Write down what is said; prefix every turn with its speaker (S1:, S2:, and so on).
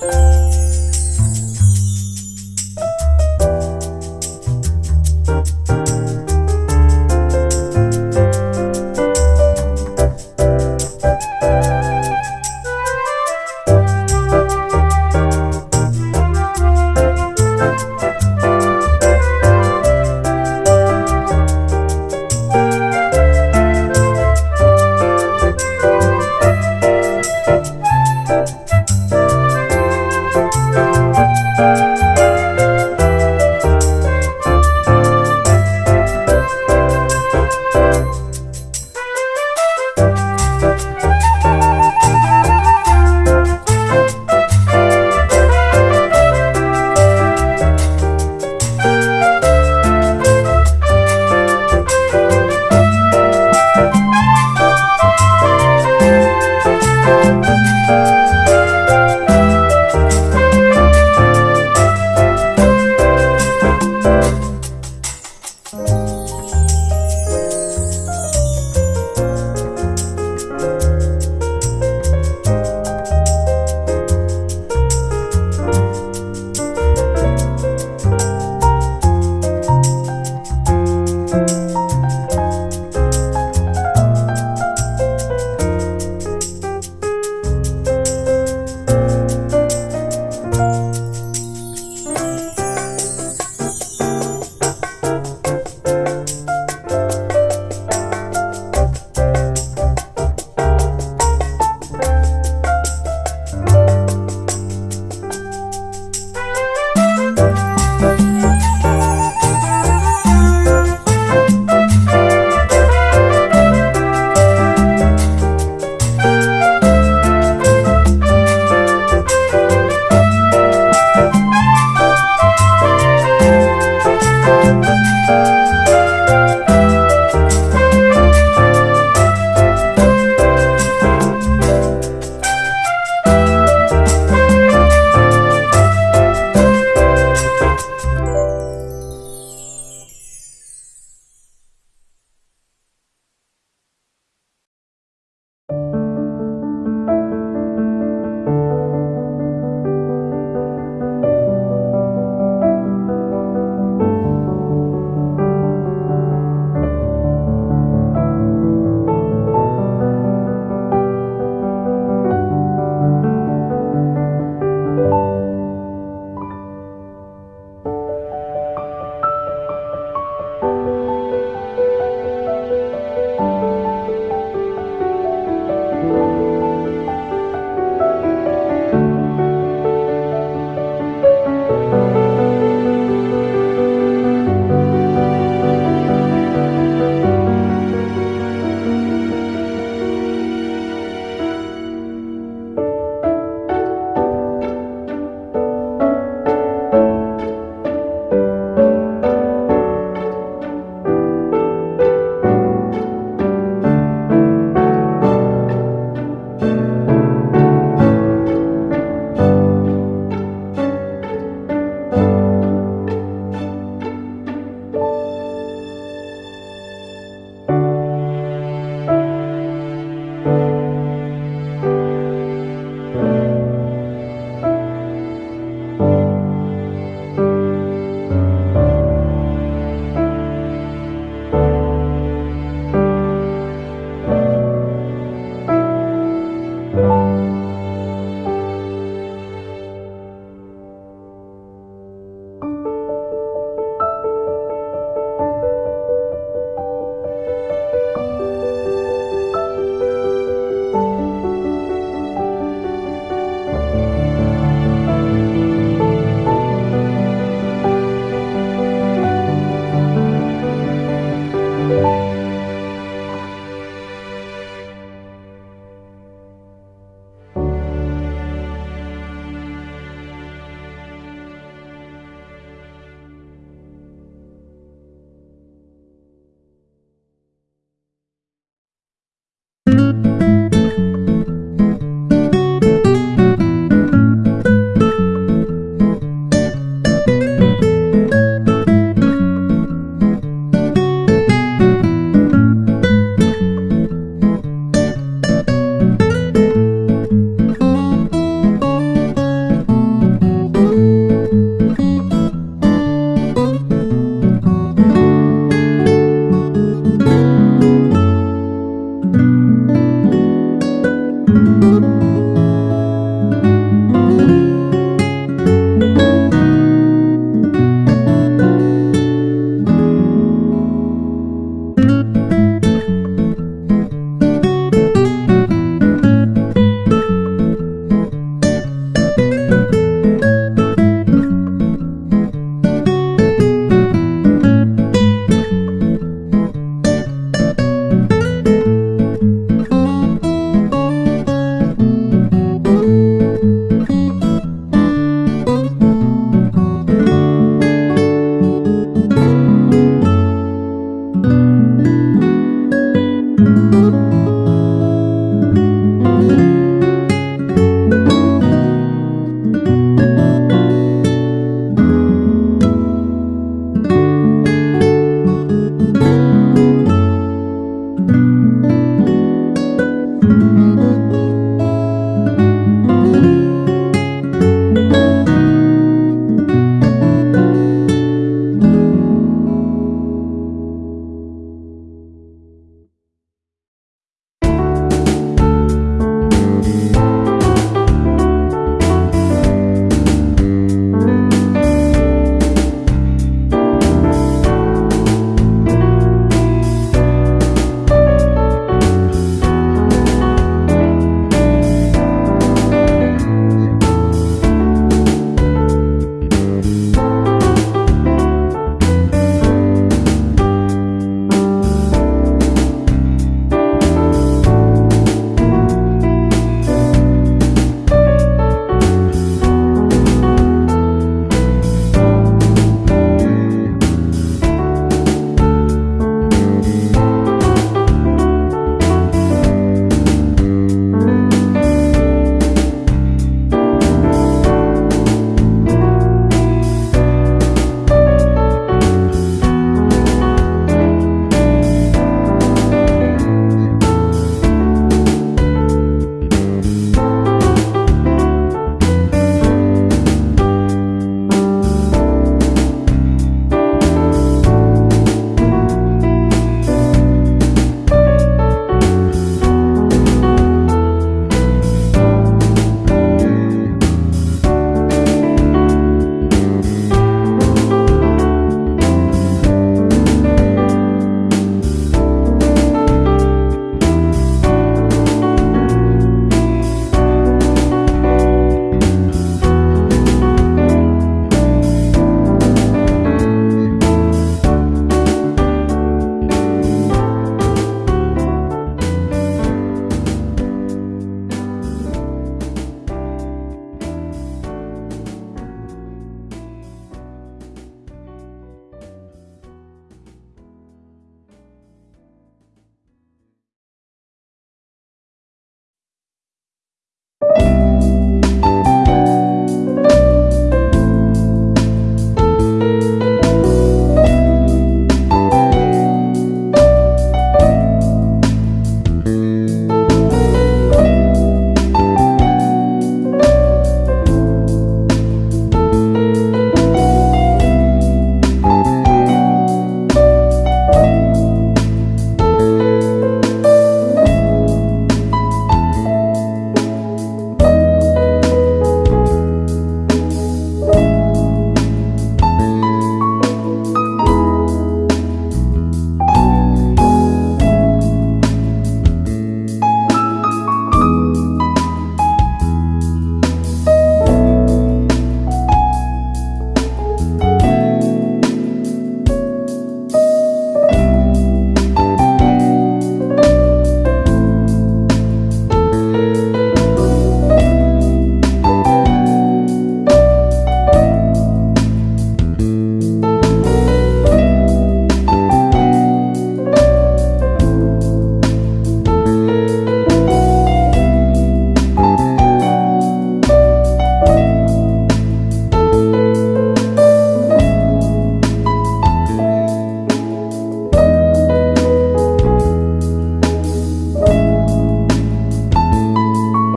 S1: Música